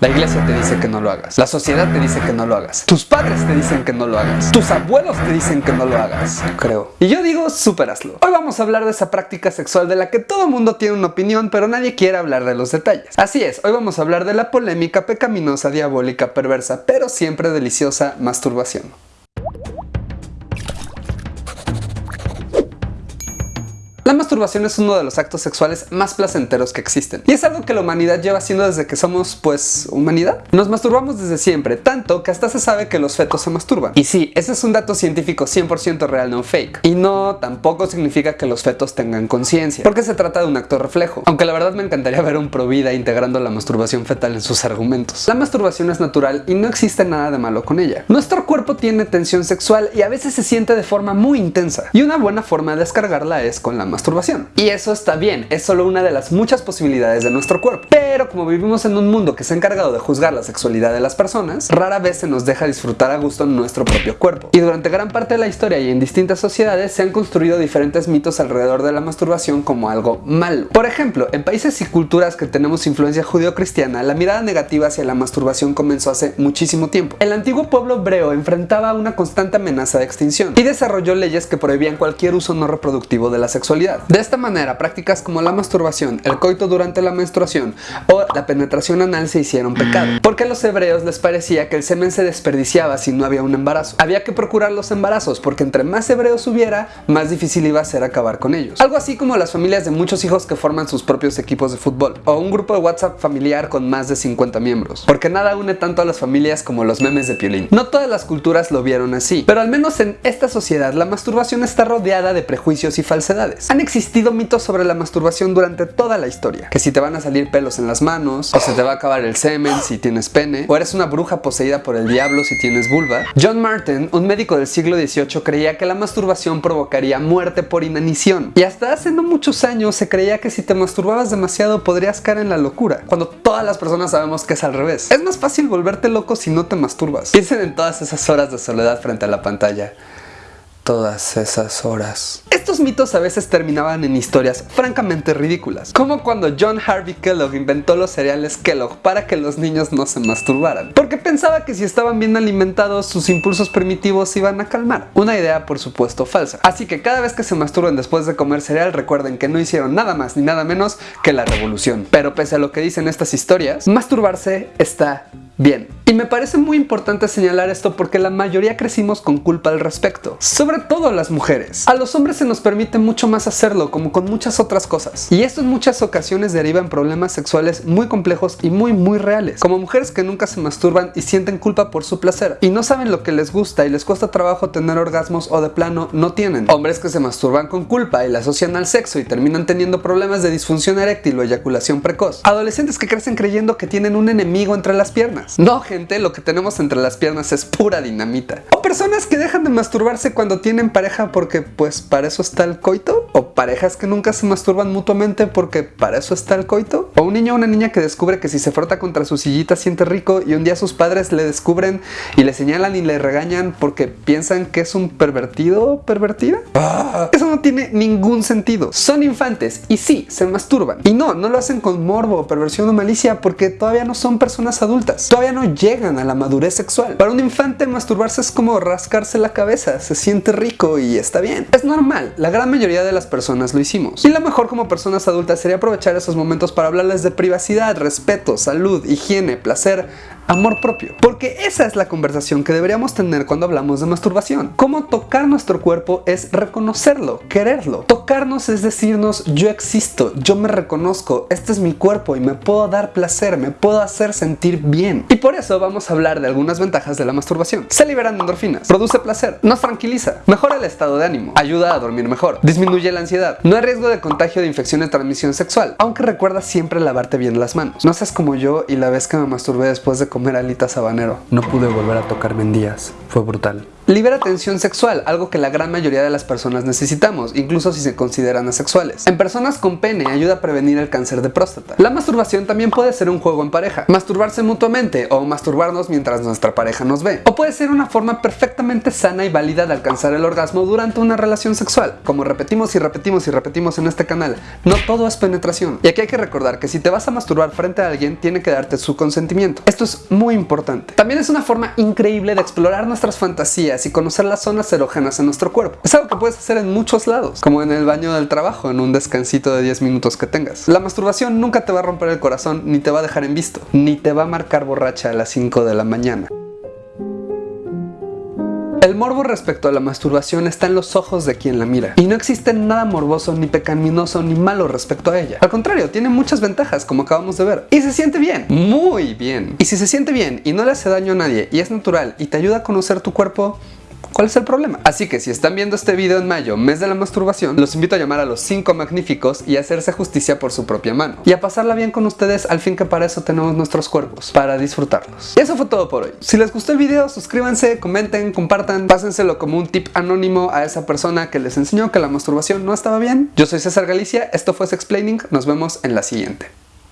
La iglesia te dice que no lo hagas. La sociedad te dice que no lo hagas. Tus padres te dicen que no lo hagas. Tus abuelos te dicen que no lo hagas, creo. Y yo digo, superaslo. Hoy vamos a hablar de esa práctica sexual de la que todo mundo tiene una opinión, pero nadie quiere hablar de los detalles. Así es, hoy vamos a hablar de la polémica, pecaminosa, diabólica, perversa, pero siempre deliciosa masturbación. La masturbación es uno de los actos sexuales más placenteros que existen y es algo que la humanidad lleva haciendo desde que somos, pues, humanidad. Nos masturbamos desde siempre, tanto que hasta se sabe que los fetos se masturban. Y sí, ese es un dato científico 100% real, no fake. Y no, tampoco significa que los fetos tengan conciencia, porque se trata de un acto reflejo. Aunque la verdad me encantaría ver un provida integrando la masturbación fetal en sus argumentos. La masturbación es natural y no existe nada de malo con ella. Nuestro cuerpo tiene tensión sexual y a veces se siente de forma muy intensa. Y una buena forma de descargarla es con la masturbación masturbación. Y eso está bien, es solo una de las muchas posibilidades de nuestro cuerpo. Pero como vivimos en un mundo que se ha encargado de juzgar la sexualidad de las personas, rara vez se nos deja disfrutar a gusto nuestro propio cuerpo. Y durante gran parte de la historia y en distintas sociedades se han construido diferentes mitos alrededor de la masturbación como algo malo. Por ejemplo, en países y culturas que tenemos influencia judío-cristiana, la mirada negativa hacia la masturbación comenzó hace muchísimo tiempo. El antiguo pueblo hebreo enfrentaba una constante amenaza de extinción y desarrolló leyes que prohibían cualquier uso no reproductivo de la sexualidad de esta manera, prácticas como la masturbación, el coito durante la menstruación o la penetración anal se hicieron pecado, porque a los hebreos les parecía que el semen se desperdiciaba si no había un embarazo. Había que procurar los embarazos porque entre más hebreos hubiera, más difícil iba a ser acabar con ellos. Algo así como las familias de muchos hijos que forman sus propios equipos de fútbol, o un grupo de WhatsApp familiar con más de 50 miembros, porque nada une tanto a las familias como los memes de Piolín. No todas las culturas lo vieron así, pero al menos en esta sociedad la masturbación está rodeada de prejuicios y falsedades existido mitos sobre la masturbación durante toda la historia. Que si te van a salir pelos en las manos, o se te va a acabar el semen si tienes pene, o eres una bruja poseída por el diablo si tienes vulva. John Martin, un médico del siglo XVIII, creía que la masturbación provocaría muerte por inanición. Y hasta hace no muchos años se creía que si te masturbabas demasiado podrías caer en la locura, cuando todas las personas sabemos que es al revés. Es más fácil volverte loco si no te masturbas. Piensen en todas esas horas de soledad frente a la pantalla todas esas horas. Estos mitos a veces terminaban en historias francamente ridículas, como cuando John Harvey Kellogg inventó los cereales Kellogg para que los niños no se masturbaran, porque pensaba que si estaban bien alimentados sus impulsos primitivos se iban a calmar. Una idea por supuesto falsa. Así que cada vez que se masturben después de comer cereal recuerden que no hicieron nada más ni nada menos que la revolución. Pero pese a lo que dicen estas historias, masturbarse está bien. Y me parece muy importante señalar esto porque la mayoría crecimos con culpa al respecto, sobre todo las mujeres. A los hombres se nos permite mucho más hacerlo, como con muchas otras cosas. Y esto en muchas ocasiones deriva en problemas sexuales muy complejos y muy muy reales, como mujeres que nunca se masturban y sienten culpa por su placer, y no saben lo que les gusta y les cuesta trabajo tener orgasmos o de plano no tienen. Hombres que se masturban con culpa y la asocian al sexo y terminan teniendo problemas de disfunción eréctil o eyaculación precoz. Adolescentes que crecen creyendo que tienen un enemigo entre las piernas. No, gente lo que tenemos entre las piernas es pura dinamita. O personas que dejan de masturbarse cuando tienen pareja porque pues para eso está el coito. O parejas que nunca se masturban mutuamente porque para eso está el coito. O un niño o una niña que descubre que si se frota contra su sillita siente rico y un día sus padres le descubren y le señalan y le regañan porque piensan que es un pervertido o pervertida. Ah. Eso no tiene ningún sentido. Son infantes y sí, se masturban. Y no, no lo hacen con morbo, perversión o malicia porque todavía no son personas adultas. Todavía no llegan a la madurez sexual. Para un infante masturbarse es como rascarse la cabeza, se siente rico y está bien. Es normal, la gran mayoría de las personas lo hicimos. Y lo mejor como personas adultas sería aprovechar esos momentos para hablarles de privacidad, respeto, salud, higiene, placer, amor propio. Porque esa es la conversación que deberíamos tener cuando hablamos de masturbación. Cómo tocar nuestro cuerpo es reconocerlo, quererlo. Tocarnos es decirnos yo existo, yo me reconozco, este es mi cuerpo y me puedo dar placer, me puedo hacer sentir bien. Y por eso vamos a hablar de algunas ventajas de la masturbación. Se liberan endorfinas, produce placer, nos tranquiliza, mejora el estado de ánimo, ayuda a dormir mejor, disminuye la ansiedad, no hay riesgo de contagio de infección de transmisión sexual, aunque recuerda siempre lavarte bien las manos. No seas como yo y la vez que me masturbé después de comer alitas habanero. No pude volver a tocarme en días. Fue brutal. Libera tensión sexual, algo que la gran mayoría de las personas necesitamos, incluso si se consideran asexuales. En personas con pene ayuda a prevenir el cáncer de próstata. La masturbación también puede ser un juego en pareja, masturbarse mutuamente o masturbarnos mientras nuestra pareja nos ve. O puede ser una forma perfectamente sana y válida de alcanzar el orgasmo durante una relación sexual. Como repetimos y repetimos y repetimos en este canal, no todo es penetración. Y aquí hay que recordar que si te vas a masturbar frente a alguien, tiene que darte su consentimiento. Esto es muy importante. También es una forma increíble de explorar nuestras fantasías y conocer las zonas erógenas en nuestro cuerpo. Es algo que puedes hacer en muchos lados, como en el baño del trabajo, en un descansito de 10 minutos que tengas. La masturbación nunca te va a romper el corazón, ni te va a dejar en visto, ni te va a marcar borracha a las 5 de la mañana. El morbo respecto a la masturbación está en los ojos de quien la mira, y no existe nada morboso, ni pecaminoso, ni malo respecto a ella. Al contrario, tiene muchas ventajas, como acabamos de ver. Y se siente bien, muy bien. Y si se siente bien y no le hace daño a nadie, y es natural, y te ayuda a conocer tu cuerpo, ¿Cuál es el problema? Así que si están viendo este video en mayo, mes de la masturbación, los invito a llamar a los 5 magníficos y hacerse justicia por su propia mano. Y a pasarla bien con ustedes, al fin que para eso tenemos nuestros cuerpos, para disfrutarlos. Y eso fue todo por hoy. Si les gustó el video, suscríbanse, comenten, compartan, pásenselo como un tip anónimo a esa persona que les enseñó que la masturbación no estaba bien. Yo soy César Galicia, esto fue Sexplaining, nos vemos en la siguiente.